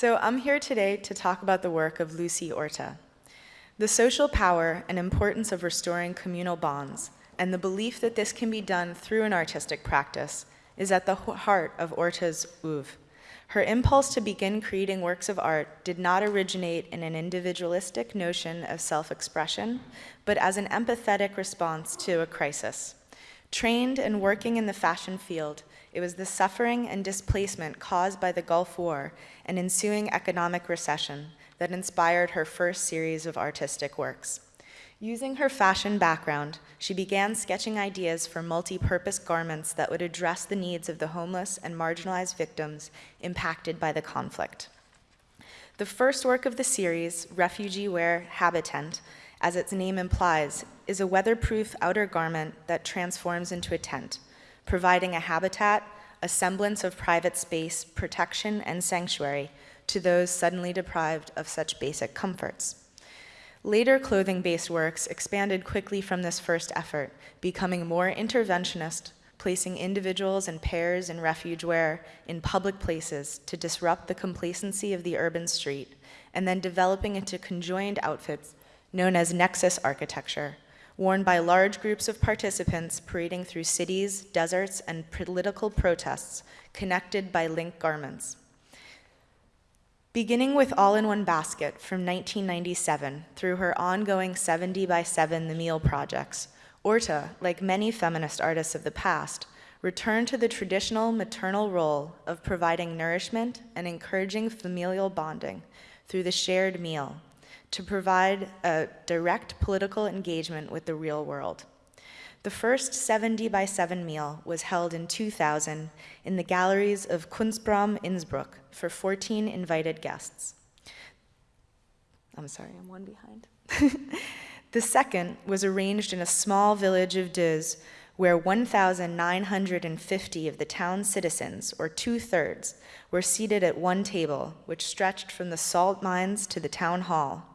So I'm here today to talk about the work of Lucy Orta. The social power and importance of restoring communal bonds, and the belief that this can be done through an artistic practice, is at the heart of Orta's oeuvre. Her impulse to begin creating works of art did not originate in an individualistic notion of self-expression, but as an empathetic response to a crisis. Trained and working in the fashion field, it was the suffering and displacement caused by the Gulf War and ensuing economic recession that inspired her first series of artistic works. Using her fashion background, she began sketching ideas for multi-purpose garments that would address the needs of the homeless and marginalized victims impacted by the conflict. The first work of the series, Refuge Wear Habitent, as its name implies, is a weatherproof outer garment that transforms into a tent, providing a habitat, a semblance of private space, protection, and sanctuary to those suddenly deprived of such basic comforts. Later clothing-based works expanded quickly from this first effort, becoming more interventionist, placing individuals and pairs in refuge wear in public places to disrupt the complacency of the urban street, and then developing into conjoined outfits known as nexus architecture, worn by large groups of participants parading through cities, deserts, and political protests connected by link garments. Beginning with All in One Basket from 1997 through her ongoing 70 by 7 The Meal projects, Orta, like many feminist artists of the past, returned to the traditional maternal role of providing nourishment and encouraging familial bonding through the shared meal to provide a direct political engagement with the real world. The first 70 by 7 meal was held in 2000 in the galleries of Kunstraum Innsbruck for 14 invited guests. I'm sorry, I'm one behind. the second was arranged in a small village of Dieuze where 1,950 of the town's citizens, or two-thirds, were seated at one table, which stretched from the salt mines to the town hall.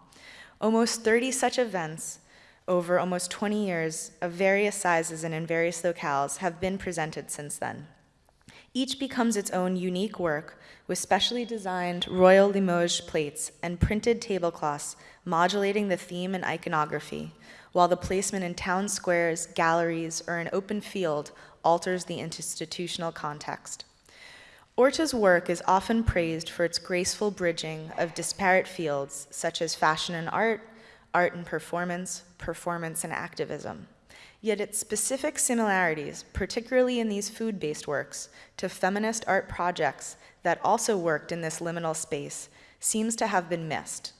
Almost 30 such events over almost 20 years of various sizes and in various locales have been presented since then. Each becomes its own unique work with specially designed Royal Limoges plates and printed tablecloths modulating the theme and iconography, while the placement in town squares, galleries, or an open field alters the institutional context. Orta's work is often praised for its graceful bridging of disparate fields such as fashion and art, art and performance, performance and activism. Yet its specific similarities, particularly in these food-based works, to feminist art projects that also worked in this liminal space, seems to have been missed.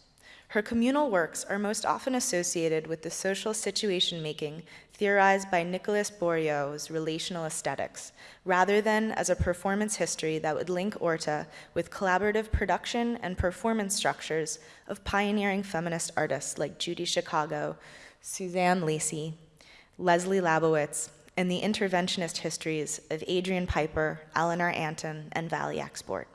Her communal works are most often associated with the social situation making theorized by Nicolas Bourriaud's relational aesthetics, rather than as a performance history that would link Orta with collaborative production and performance structures of pioneering feminist artists like Judy Chicago, Suzanne Lacy, Leslie Labowitz, and the interventionist histories of Adrian Piper, Eleanor Antin, and Valie Export.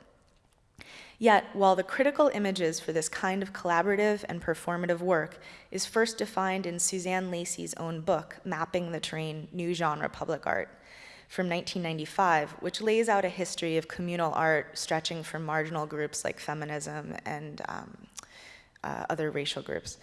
Yet, while the critical images for this kind of collaborative and performative work is first defined in Suzanne Lacy's own book, Mapping the Terrain, New Genre Public Art, from 1995, which lays out a history of communal art stretching from marginal groups like feminism and um, uh, other racial groups.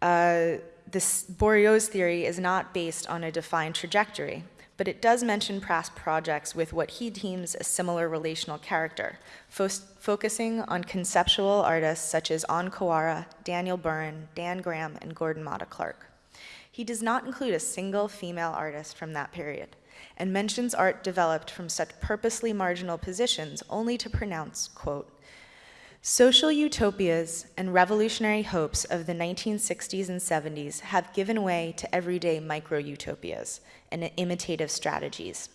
Uh, this Bourriaud's theory is not based on a defined trajectory, but it does mention past projects with what he deems a similar relational character, fo focusing on conceptual artists such as On Kawara, Daniel Buren, Dan Graham, and Gordon Matta Clark. He does not include a single female artist from that period, and mentions art developed from such purposely marginal positions only to pronounce, quote, Social utopias and revolutionary hopes of the 1960s and 70s have given way to everyday micro-utopias and imitative strategies.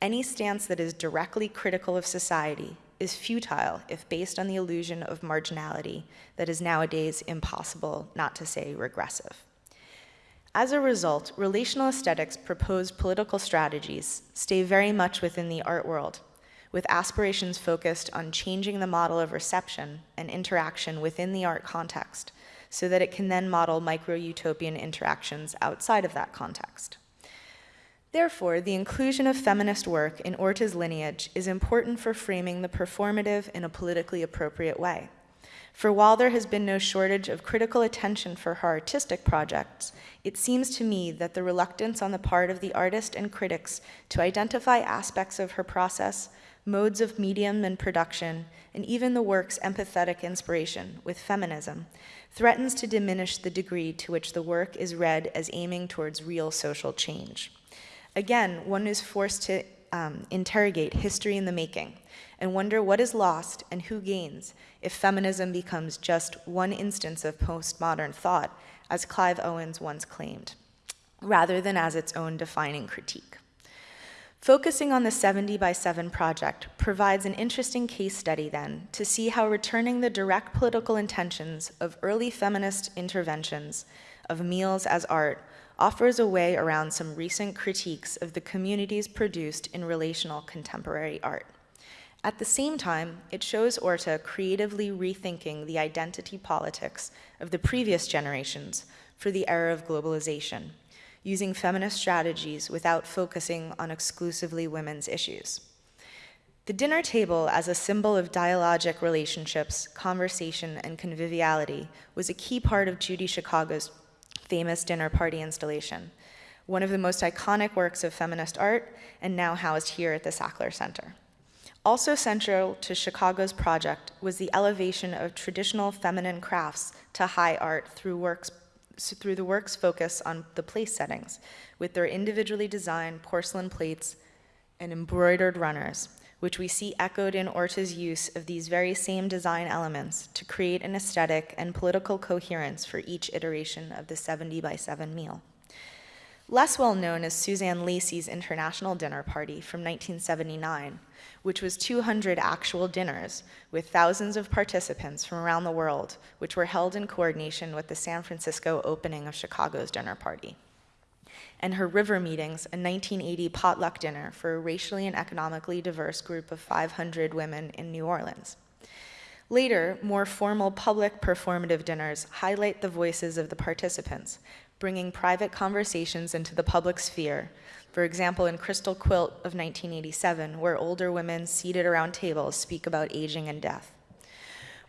Any stance that is directly critical of society is futile if based on the illusion of marginality that is nowadays impossible, not to say regressive. As a result, relational aesthetics proposed political strategies stay very much within the art world with aspirations focused on changing the model of reception and interaction within the art context so that it can then model micro-utopian interactions outside of that context. Therefore, the inclusion of feminist work in Orta's lineage is important for framing the performative in a politically appropriate way. For while there has been no shortage of critical attention for her artistic projects, it seems to me that the reluctance on the part of the artist and critics to identify aspects of her process, modes of medium and production, and even the work's empathetic inspiration with feminism threatens to diminish the degree to which the work is read as aiming towards real social change. Again, one is forced to um, interrogate history in the making and wonder what is lost and who gains if feminism becomes just one instance of postmodern thought, as Clive Owens once claimed, rather than as its own defining critique. Focusing on the 70 by 7 project provides an interesting case study then to see how returning the direct political intentions of early feminist interventions of meals as art offers a way around some recent critiques of the communities produced in relational contemporary art. At the same time, it shows Orta creatively rethinking the identity politics of the previous generations for the era of globalization using feminist strategies without focusing on exclusively women's issues. The dinner table as a symbol of dialogic relationships, conversation, and conviviality was a key part of Judy Chicago's famous dinner party installation, one of the most iconic works of feminist art and now housed here at the Sackler Center. Also central to Chicago's project was the elevation of traditional feminine crafts to high art through works through the work's focus on the place settings, with their individually designed porcelain plates and embroidered runners, which we see echoed in Orta's use of these very same design elements to create an aesthetic and political coherence for each iteration of the 70 by 7 meal. Less well known is Suzanne Lacy's International Dinner Party from 1979, which was 200 actual dinners with thousands of participants from around the world, which were held in coordination with the San Francisco opening of Chicago's dinner party. And her River Meetings, a 1980 potluck dinner for a racially and economically diverse group of 500 women in New Orleans. Later, more formal public performative dinners highlight the voices of the participants, bringing private conversations into the public sphere for example, in Crystal Quilt of 1987, where older women seated around tables speak about aging and death.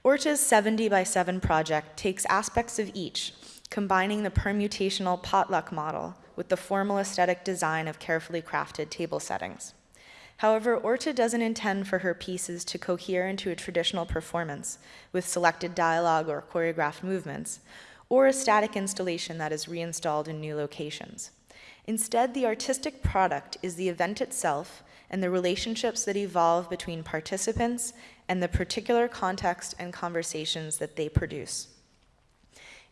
Orta's 70 by 7 project takes aspects of each, combining the permutational potluck model with the formal aesthetic design of carefully crafted table settings. However, Orta doesn't intend for her pieces to cohere into a traditional performance with selected dialogue or choreographed movements, or a static installation that is reinstalled in new locations. Instead, the artistic product is the event itself and the relationships that evolve between participants and the particular context and conversations that they produce.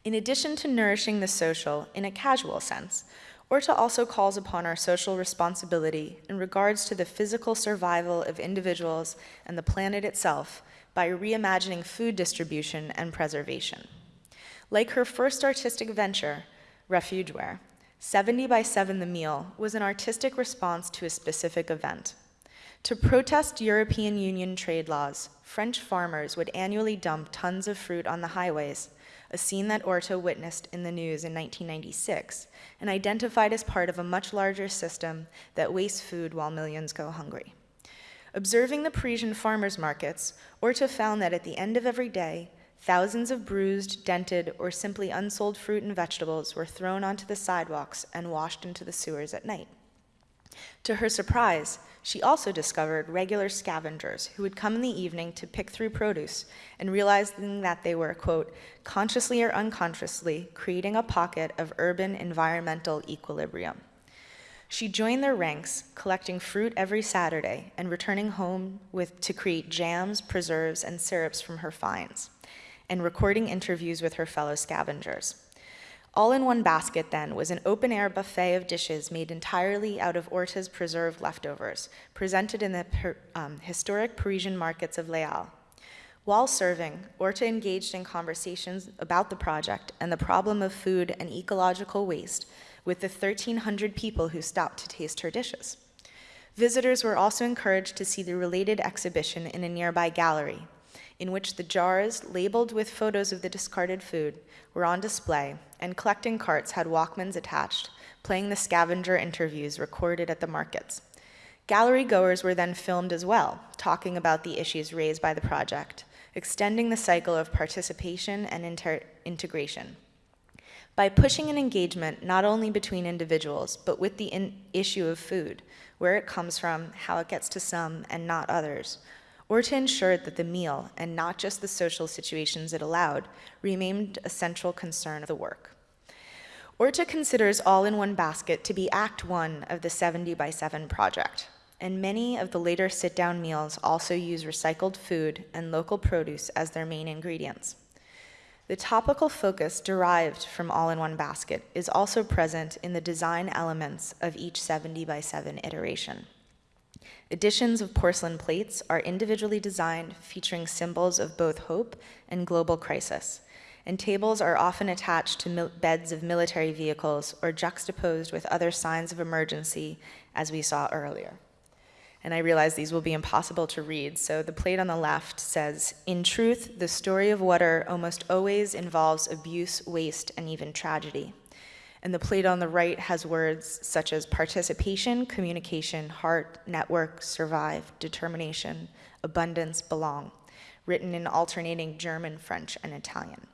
In addition to nourishing the social in a casual sense, Orta also calls upon our social responsibility in regards to the physical survival of individuals and the planet itself by reimagining food distribution and preservation. Like her first artistic venture, Refugeware, 70 by 7 The Meal was an artistic response to a specific event. To protest European Union trade laws, French farmers would annually dump tons of fruit on the highways, a scene that Orta witnessed in the news in 1996 and identified as part of a much larger system that wastes food while millions go hungry. Observing the Parisian farmers' markets, Orta found that at the end of every day, Thousands of bruised, dented, or simply unsold fruit and vegetables were thrown onto the sidewalks and washed into the sewers at night. To her surprise, she also discovered regular scavengers who would come in the evening to pick through produce and realizing that they were, quote, consciously or unconsciously creating a pocket of urban environmental equilibrium. She joined their ranks, collecting fruit every Saturday and returning home with, to create jams, preserves, and syrups from her finds and recording interviews with her fellow scavengers. All in one basket, then, was an open air buffet of dishes made entirely out of Orta's preserved leftovers, presented in the um, historic Parisian markets of Halles. While serving, Orta engaged in conversations about the project and the problem of food and ecological waste with the 1,300 people who stopped to taste her dishes. Visitors were also encouraged to see the related exhibition in a nearby gallery, in which the jars, labeled with photos of the discarded food, were on display, and collecting carts had Walkmans attached, playing the scavenger interviews recorded at the markets. Gallery goers were then filmed as well, talking about the issues raised by the project, extending the cycle of participation and integration. By pushing an engagement not only between individuals, but with the issue of food, where it comes from, how it gets to some and not others, or to ensure that the meal, and not just the social situations it allowed, remained a central concern of the work. Orta considers All in One Basket to be Act One of the 70 by 7 project, and many of the later sit down meals also use recycled food and local produce as their main ingredients. The topical focus derived from All in One Basket is also present in the design elements of each 70 by 7 iteration. Editions of porcelain plates are individually designed, featuring symbols of both hope and global crisis and tables are often attached to beds of military vehicles or juxtaposed with other signs of emergency, as we saw earlier. And I realize these will be impossible to read, so the plate on the left says In truth, the story of water almost always involves abuse, waste, and even tragedy. And the plate on the right has words such as participation, communication, heart, network, survive, determination, abundance, belong, written in alternating German, French, and Italian.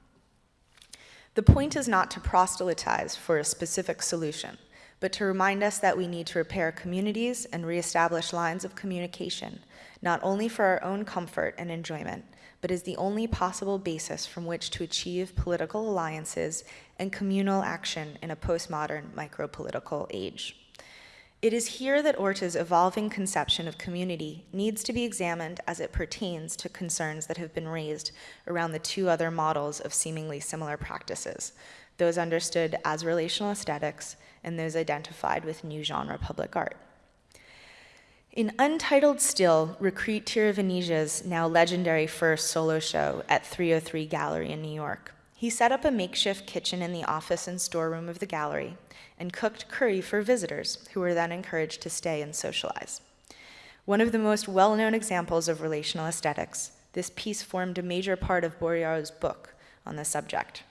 The point is not to proselytize for a specific solution, but to remind us that we need to repair communities and reestablish lines of communication, not only for our own comfort and enjoyment, but is the only possible basis from which to achieve political alliances and communal action in a postmodern micropolitical age. It is here that Orta's evolving conception of community needs to be examined as it pertains to concerns that have been raised around the two other models of seemingly similar practices, those understood as relational aesthetics and those identified with new genre public art. In Untitled Still, Rirkrit Tiravanija's now legendary first solo show at 303 Gallery in New York, he set up a makeshift kitchen in the office and storeroom of the gallery and cooked curry for visitors, who were then encouraged to stay and socialize. One of the most well known examples of relational aesthetics, this piece formed a major part of Bourriaud's book on the subject.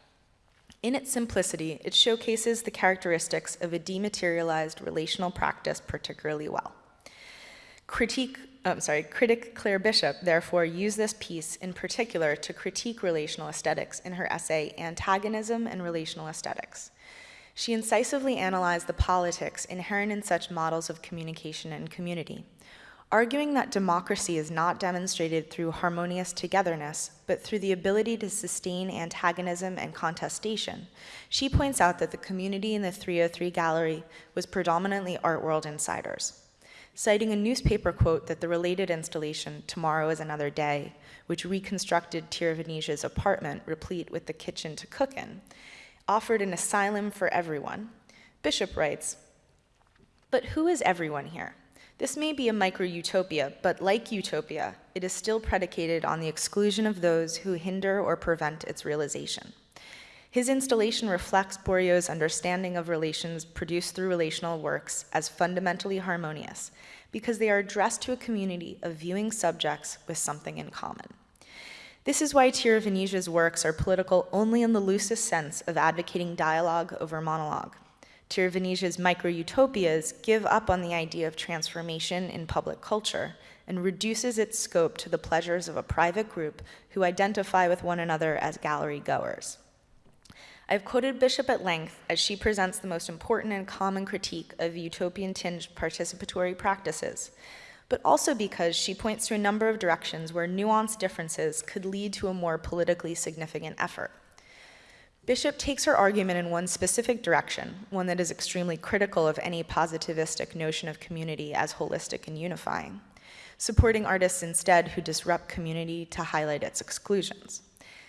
In its simplicity, it showcases the characteristics of a dematerialized relational practice particularly well. Critique, I'm sorry, critic Claire Bishop therefore used this piece in particular to critique relational aesthetics in her essay Antagonism and Relational Aesthetics. She incisively analyzed the politics inherent in such models of communication and community, arguing that democracy is not demonstrated through harmonious togetherness, but through the ability to sustain antagonism and contestation. She points out that the community in the 303 gallery was predominantly art world insiders. Citing a newspaper quote that the related installation, Tomorrow is Another Day, which reconstructed Tiravanija's apartment replete with the kitchen to cook in, offered an asylum for everyone. Bishop writes, But who is everyone here? This may be a micro utopia, but like utopia, it is still predicated on the exclusion of those who hinder or prevent its realization. His installation reflects Bourriaud's understanding of relations produced through relational works as fundamentally harmonious, because they are addressed to a community of viewing subjects with something in common. This is why Tiravanija's works are political only in the loosest sense of advocating dialogue over monologue. Tiravanija's micro-utopias give up on the idea of transformation in public culture and reduces its scope to the pleasures of a private group who identify with one another as gallery goers. I've quoted Bishop at length as she presents the most important and common critique of utopian tinged participatory practices, but also because she points to a number of directions where nuanced differences could lead to a more politically significant effort. Bishop takes her argument in one specific direction, one that is extremely critical of any positivistic notion of community as holistic and unifying, supporting artists instead who disrupt community to highlight its exclusions.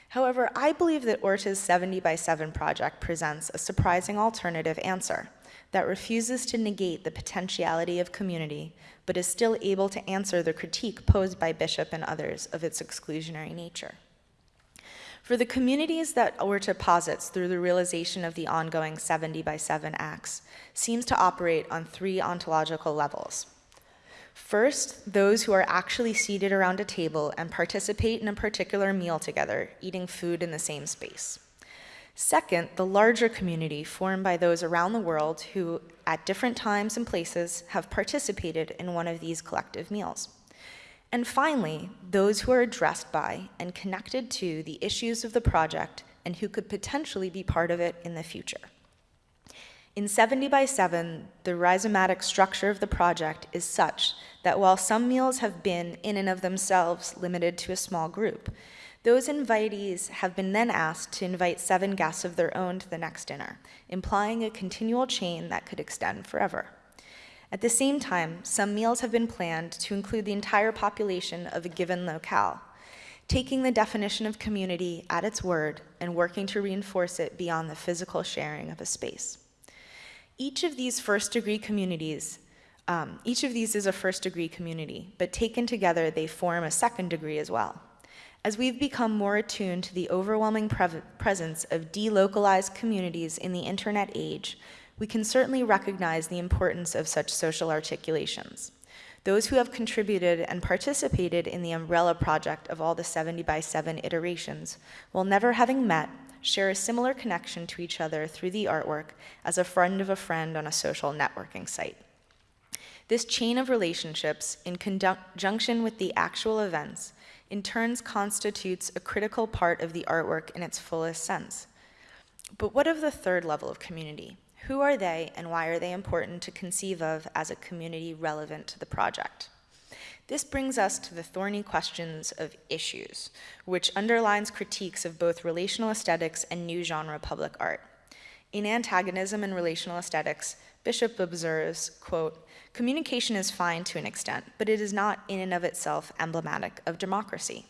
However, I believe that Orta's 70 by 7 project presents a surprising alternative answer that refuses to negate the potentiality of community, but is still able to answer the critique posed by Bishop and others of its exclusionary nature. For the communities that Orta posits through the realization of the ongoing 70 by 7 acts seems to operate on three ontological levels. First, those who are actually seated around a table and participate in a particular meal together, eating food in the same space. Second, the larger community formed by those around the world who, at different times and places, have participated in one of these collective meals. And finally, those who are addressed by and connected to the issues of the project and who could potentially be part of it in the future. In 70 by 7, the rhizomatic structure of the project is such that while some meals have been, in and of themselves, limited to a small group, those invitees have been then asked to invite seven guests of their own to the next dinner, implying a continual chain that could extend forever. At the same time, some meals have been planned to include the entire population of a given locale, taking the definition of community at its word and working to reinforce it beyond the physical sharing of a space. Each of these first degree communities, um, each of these is a first degree community, but taken together, they form a second degree as well. As we've become more attuned to the overwhelming pre presence of delocalized communities in the internet age, we can certainly recognize the importance of such social articulations. Those who have contributed and participated in the umbrella project of all the 70 by 7 iterations, while never having met, share a similar connection to each other through the artwork as a friend of a friend on a social networking site. This chain of relationships, in conjunction with the actual events, in turns constitutes a critical part of the artwork in its fullest sense. But what of the third level of community? Who are they and why are they important to conceive of as a community relevant to the project? This brings us to the thorny questions of issues, which underlines critiques of both relational aesthetics and new genre public art. In Antagonism and Relational Aesthetics, Bishop observes, quote, communication is fine to an extent, but it is not in and of itself emblematic of democracy.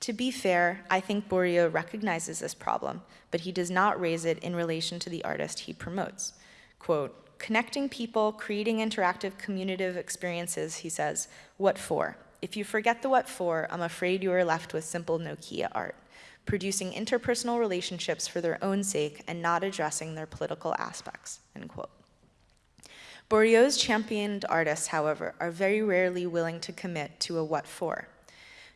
To be fair, I think Bourriaud recognizes this problem, but he does not raise it in relation to the artist he promotes. Quote, Connecting people, creating interactive communicative experiences, he says, what for? If you forget the what for, I'm afraid you are left with simple Nokia art, producing interpersonal relationships for their own sake and not addressing their political aspects, end quote. Bourriaud's championed artists, however, are very rarely willing to commit to a what for.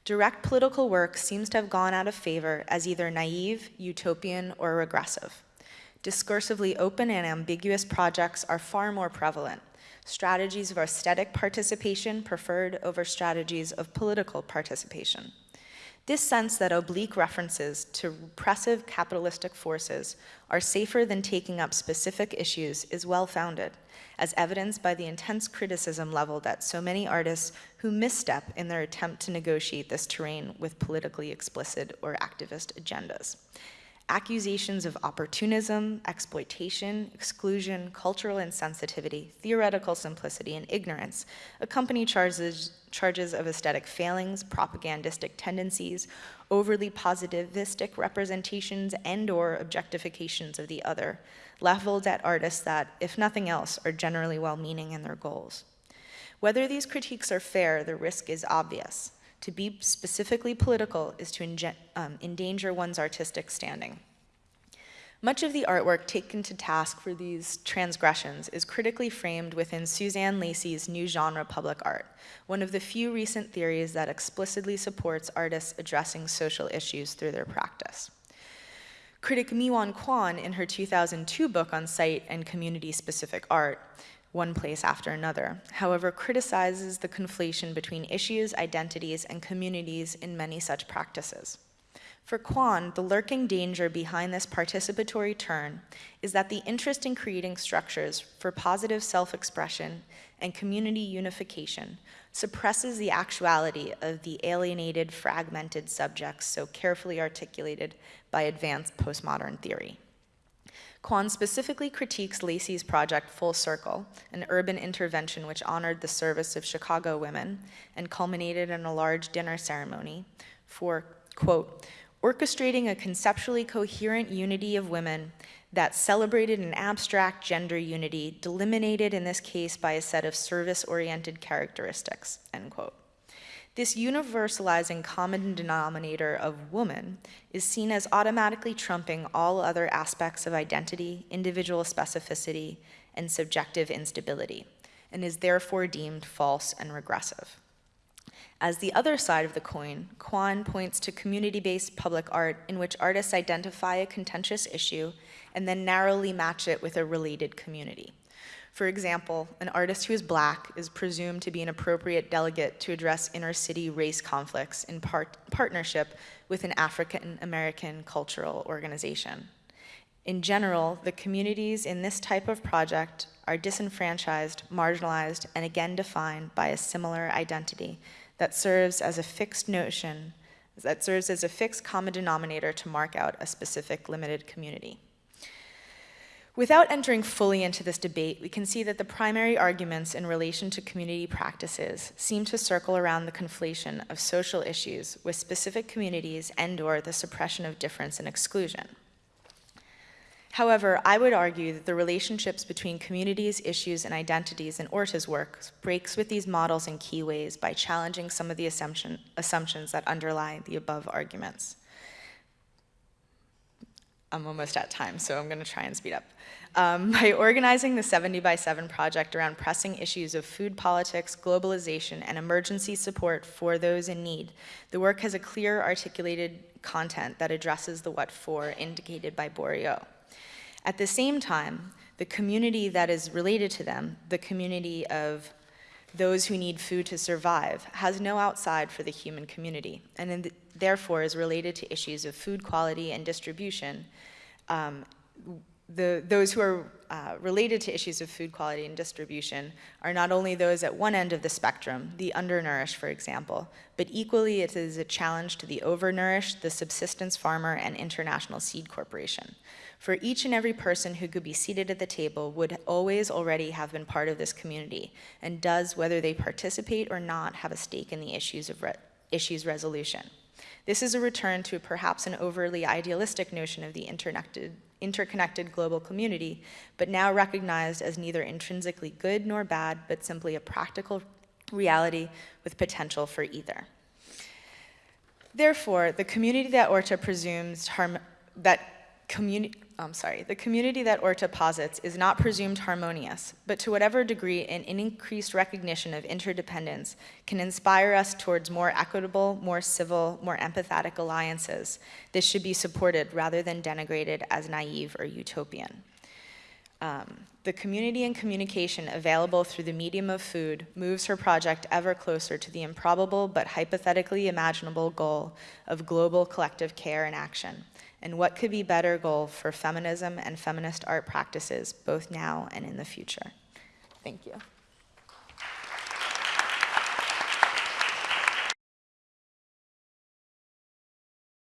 Direct political work seems to have gone out of favor as either naive, utopian, or regressive. Discursively open and ambiguous projects are far more prevalent. Strategies of aesthetic participation preferred over strategies of political participation. This sense that oblique references to repressive capitalistic forces are safer than taking up specific issues is well-founded, as evidenced by the intense criticism leveled at so many artists who misstep in their attempt to negotiate this terrain with politically explicit or activist agendas. Accusations of opportunism, exploitation, exclusion, cultural insensitivity, theoretical simplicity, and ignorance accompany charges, charges of aesthetic failings, propagandistic tendencies, overly positivistic representations, and or objectifications of the other, leveled at artists that, if nothing else, are generally well-meaning in their goals. Whether these critiques are fair, the risk is obvious. To be specifically political is to um, endanger one's artistic standing. Much of the artwork taken to task for these transgressions is critically framed within Suzanne Lacy's new genre public art, one of the few recent theories that explicitly supports artists addressing social issues through their practice. Critic Miwon Kwon, in her 2002 book on site and community-specific art, one place after another, however, criticizes the conflation between issues, identities, and communities in many such practices. For Kwon, the lurking danger behind this participatory turn is that the interest in creating structures for positive self-expression and community unification suppresses the actuality of the alienated, fragmented subjects so carefully articulated by advanced postmodern theory. Kwon specifically critiques Lacy's project Full Circle, an urban intervention which honored the service of Chicago women and culminated in a large dinner ceremony for, quote, orchestrating a conceptually coherent unity of women that celebrated an abstract gender unity delimited in this case by a set of service-oriented characteristics, end quote. This universalizing common denominator of woman is seen as automatically trumping all other aspects of identity, individual specificity, and subjective instability, and is therefore deemed false and regressive. As the other side of the coin, Kwon points to community-based public art in which artists identify a contentious issue and then narrowly match it with a related community. For example, an artist who is black is presumed to be an appropriate delegate to address inner city race conflicts in part- partnership with an African American cultural organization. In general, the communities in this type of project are disenfranchised, marginalized, and again defined by a similar identity that serves as a fixed notion, that serves as a fixed common denominator to mark out a specific limited community. Without entering fully into this debate, we can see that the primary arguments in relation to community practices seem to circle around the conflation of social issues with specific communities and or the suppression of difference and exclusion. However, I would argue that the relationships between communities, issues, and identities in Orta's work breaks with these models in key ways by challenging some of the assumption, assumptions that underlie the above arguments. I'm almost at time, so I'm going to try and speed up. Um, by organizing the 70 by 7 project around pressing issues of food politics, globalization, and emergency support for those in need, the work has a clear articulated content that addresses the what for indicated by Bourriaud. At the same time, the community that is related to them, the community of those who need food to survive, has no outside for the human community, and the, therefore is related to issues of food quality and distribution. Um, the, those who are uh, related to issues of food quality and distribution are not only those at one end of the spectrum, the undernourished, for example, but equally it is a challenge to the overnourished, the subsistence farmer, and International Seed Corporation. For each and every person who could be seated at the table would always already have been part of this community, and does, whether they participate or not, have a stake in the issues of re- issues resolution. This is a return to perhaps an overly idealistic notion of the interconnected, interconnected global community, but now recognized as neither intrinsically good nor bad, but simply a practical reality with potential for either. Therefore, the community that Orta presumes harm, that community I'm sorry, the community that Orta posits is not presumed harmonious, but to whatever degree an increased recognition of interdependence can inspire us towards more equitable, more civil, more empathetic alliances, this should be supported rather than denigrated as naive or utopian. Um, the community and communication available through the medium of food moves her project ever closer to the improbable but hypothetically imaginable goal of global collective care and action. And what could be better goal for feminism and feminist art practices both now and in the future? Thank you.